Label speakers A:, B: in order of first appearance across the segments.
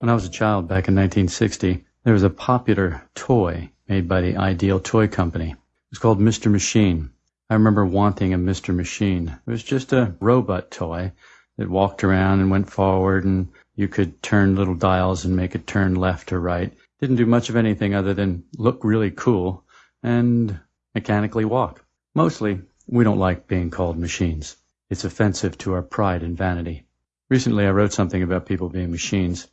A: When I was a child back in 1960, there was a popular toy made by the Ideal Toy Company. It was called Mr. Machine. I remember wanting a Mr. Machine. It was just a robot toy that walked around and went forward and you could turn little dials and make it turn left or right. Didn't do much of anything other than look really cool and mechanically walk. Mostly, we don't like being called machines. It's offensive to our pride and vanity. Recently, I wrote something about people being machines,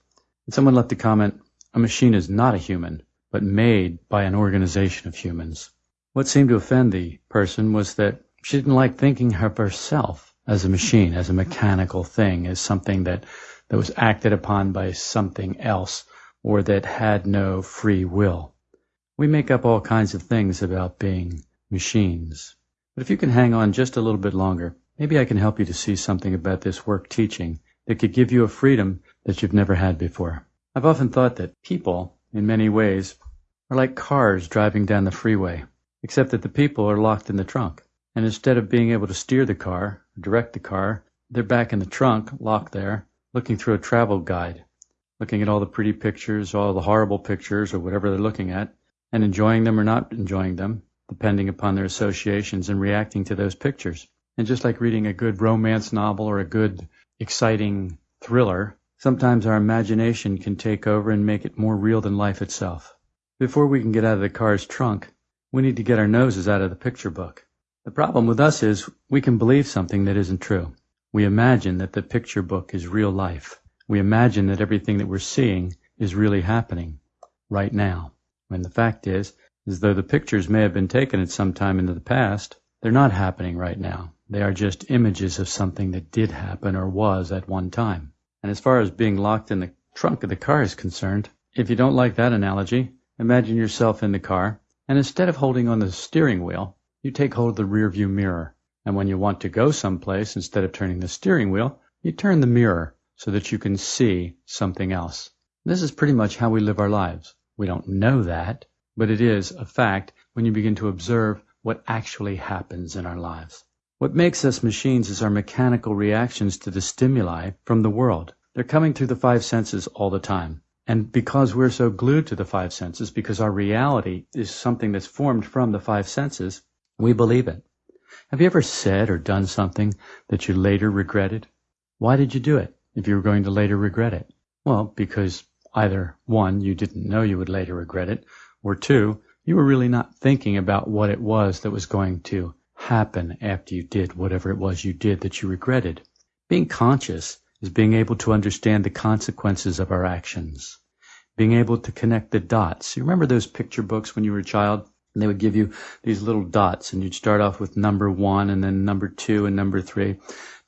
A: and someone left a comment, a machine is not a human, but made by an organization of humans. What seemed to offend the person was that she didn't like thinking of herself as a machine, as a mechanical thing, as something that, that was acted upon by something else, or that had no free will. We make up all kinds of things about being machines. But if you can hang on just a little bit longer, maybe I can help you to see something about this work teaching that could give you a freedom that you've never had before. I've often thought that people, in many ways, are like cars driving down the freeway, except that the people are locked in the trunk. And instead of being able to steer the car, direct the car, they're back in the trunk, locked there, looking through a travel guide, looking at all the pretty pictures, all the horrible pictures, or whatever they're looking at, and enjoying them or not enjoying them, depending upon their associations and reacting to those pictures. And just like reading a good romance novel or a good exciting thriller, sometimes our imagination can take over and make it more real than life itself. Before we can get out of the car's trunk, we need to get our noses out of the picture book. The problem with us is we can believe something that isn't true. We imagine that the picture book is real life. We imagine that everything that we're seeing is really happening right now. When the fact is, is though the pictures may have been taken at some time into the past, they're not happening right now. They are just images of something that did happen or was at one time. And as far as being locked in the trunk of the car is concerned, if you don't like that analogy, imagine yourself in the car, and instead of holding on the steering wheel, you take hold of the rear view mirror. And when you want to go someplace, instead of turning the steering wheel, you turn the mirror so that you can see something else. This is pretty much how we live our lives. We don't know that, but it is a fact when you begin to observe what actually happens in our lives. What makes us machines is our mechanical reactions to the stimuli from the world. They're coming through the five senses all the time. And because we're so glued to the five senses, because our reality is something that's formed from the five senses, we believe it. Have you ever said or done something that you later regretted? Why did you do it if you were going to later regret it? Well, because either one, you didn't know you would later regret it, or two, you were really not thinking about what it was that was going to happen after you did whatever it was you did that you regretted. Being conscious is being able to understand the consequences of our actions, being able to connect the dots. You remember those picture books when you were a child? And they would give you these little dots, and you'd start off with number one, and then number two, and number three,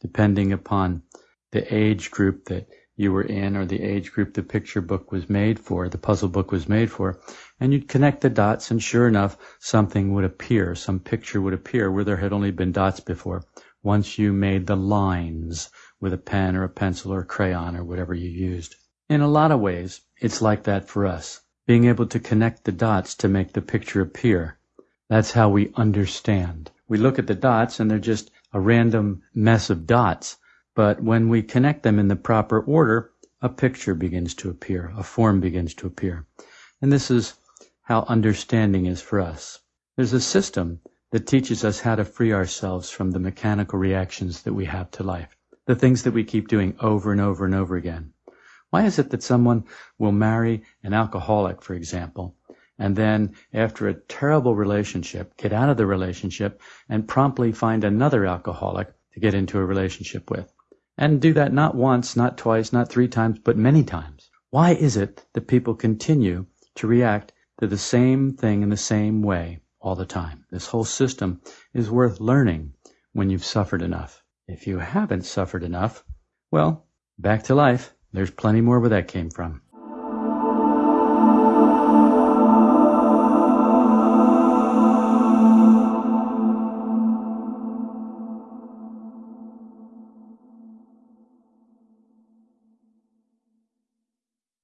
A: depending upon the age group that you were in or the age group the picture book was made for, the puzzle book was made for. And you'd connect the dots and sure enough, something would appear, some picture would appear where there had only been dots before. Once you made the lines with a pen or a pencil or a crayon or whatever you used. In a lot of ways, it's like that for us. Being able to connect the dots to make the picture appear. That's how we understand. We look at the dots and they're just a random mess of dots but when we connect them in the proper order, a picture begins to appear, a form begins to appear. And this is how understanding is for us. There's a system that teaches us how to free ourselves from the mechanical reactions that we have to life, the things that we keep doing over and over and over again. Why is it that someone will marry an alcoholic, for example, and then after a terrible relationship, get out of the relationship and promptly find another alcoholic to get into a relationship with? And do that not once, not twice, not three times, but many times. Why is it that people continue to react to the same thing in the same way all the time? This whole system is worth learning when you've suffered enough. If you haven't suffered enough, well, back to life. There's plenty more where that came from.